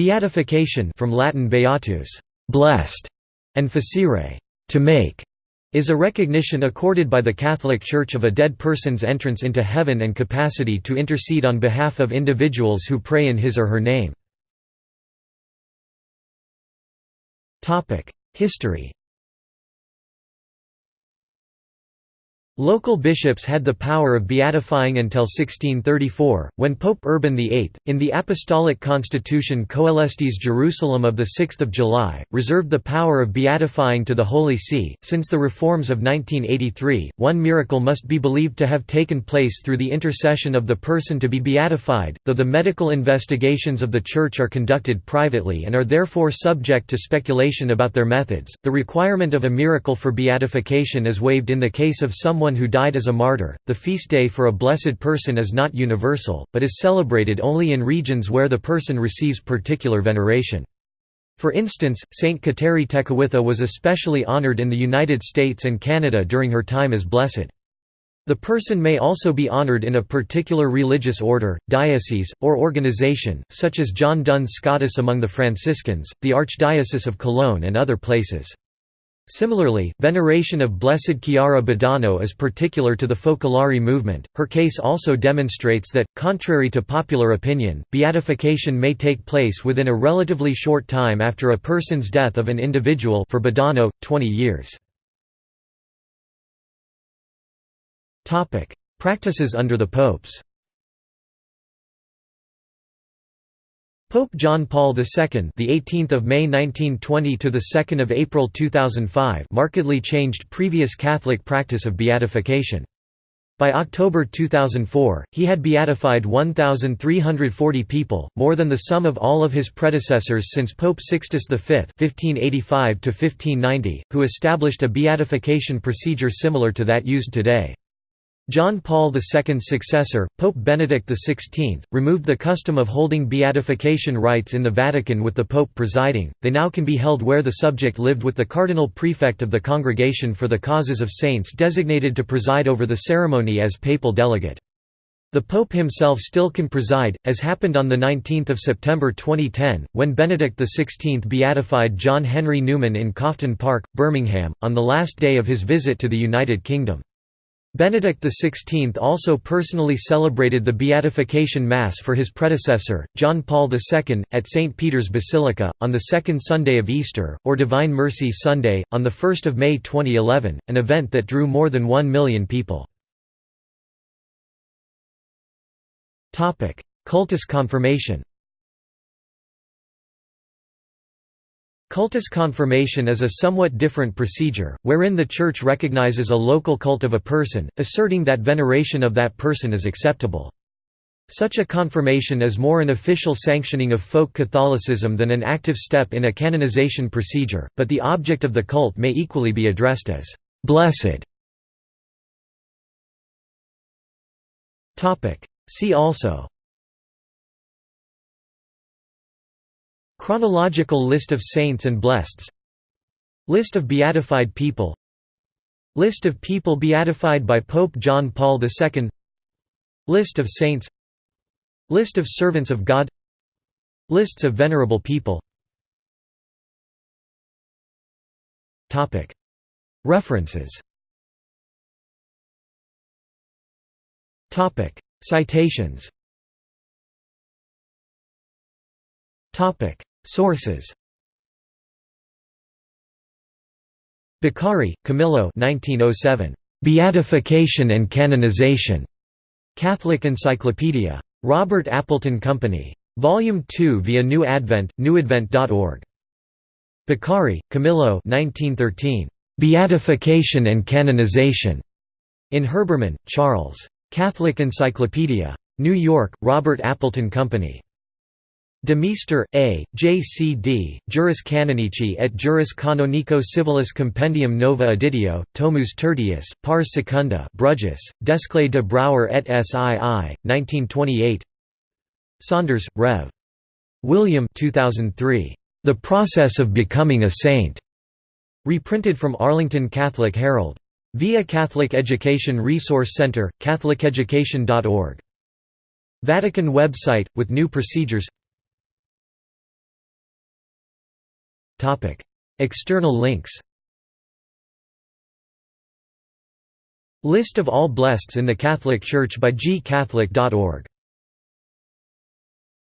Beatification from Latin beatus, blessed, and facere, to make, is a recognition accorded by the Catholic Church of a dead person's entrance into heaven and capacity to intercede on behalf of individuals who pray in his or her name. History Local bishops had the power of beatifying until 1634, when Pope Urban VIII, in the Apostolic Constitution Coelestis Jerusalem of 6 July, reserved the power of beatifying to the Holy See. Since the reforms of 1983, one miracle must be believed to have taken place through the intercession of the person to be beatified, though the medical investigations of the Church are conducted privately and are therefore subject to speculation about their methods. The requirement of a miracle for beatification is waived in the case of someone someone who died as a martyr. The feast day for a blessed person is not universal, but is celebrated only in regions where the person receives particular veneration. For instance, Saint Kateri Tekakwitha was especially honored in the United States and Canada during her time as blessed. The person may also be honored in a particular religious order, diocese, or organization, such as John Duns Scotus among the Franciscans, the Archdiocese of Cologne and other places. Similarly, veneration of Blessed Chiara Badano is particular to the Focolari movement. Her case also demonstrates that, contrary to popular opinion, beatification may take place within a relatively short time after a person's death of an individual for Badano, 20 years. Practices under the popes Pope John Paul II, the 18th of May 1920 to the 2nd of April 2005, markedly changed previous Catholic practice of beatification. By October 2004, he had beatified 1,340 people, more than the sum of all of his predecessors since Pope Sixtus V (1585–1590), who established a beatification procedure similar to that used today. John Paul II's successor, Pope Benedict XVI, removed the custom of holding beatification rites in the Vatican with the Pope presiding, they now can be held where the subject lived with the cardinal prefect of the Congregation for the Causes of Saints designated to preside over the ceremony as papal delegate. The Pope himself still can preside, as happened on 19 September 2010, when Benedict XVI beatified John Henry Newman in Cofton Park, Birmingham, on the last day of his visit to the United Kingdom. Benedict XVI also personally celebrated the Beatification Mass for his predecessor, John Paul II, at St. Peter's Basilica, on the second Sunday of Easter, or Divine Mercy Sunday, on 1 May 2011, an event that drew more than one million people. Cultus confirmation Cultus confirmation is a somewhat different procedure, wherein the Church recognizes a local cult of a person, asserting that veneration of that person is acceptable. Such a confirmation is more an official sanctioning of folk Catholicism than an active step in a canonization procedure, but the object of the cult may equally be addressed as «blessed». See also Chronological list of saints and blesseds List of beatified people. List of people beatified by Pope John Paul II List of saints. List of servants of God. Lists of venerable people. References. Citations Sources Beccari, Camillo 1907. Beatification and Canonization. Catholic Encyclopedia. Robert Appleton Company. Volume 2 via New Advent, newadvent.org. Beccari, Camillo 1913. Beatification and Canonization. In Herbermann, Charles. Catholic Encyclopedia. New York, Robert Appleton Company. Demeester, A., J.C.D., Juris Canonici et Juris Canonico Civilis Compendium Nova Editio, Tomus Tertius, Pars Secunda Bruges, Desclée de Brouwer et Cie, 1928 Saunders, Rev. William 2003. The Process of Becoming a Saint. Reprinted from Arlington Catholic Herald. Via Catholic Education Resource Center, catholiceducation.org. Vatican website, with new procedures External links List of all blesseds in the Catholic Church by gcatholic.org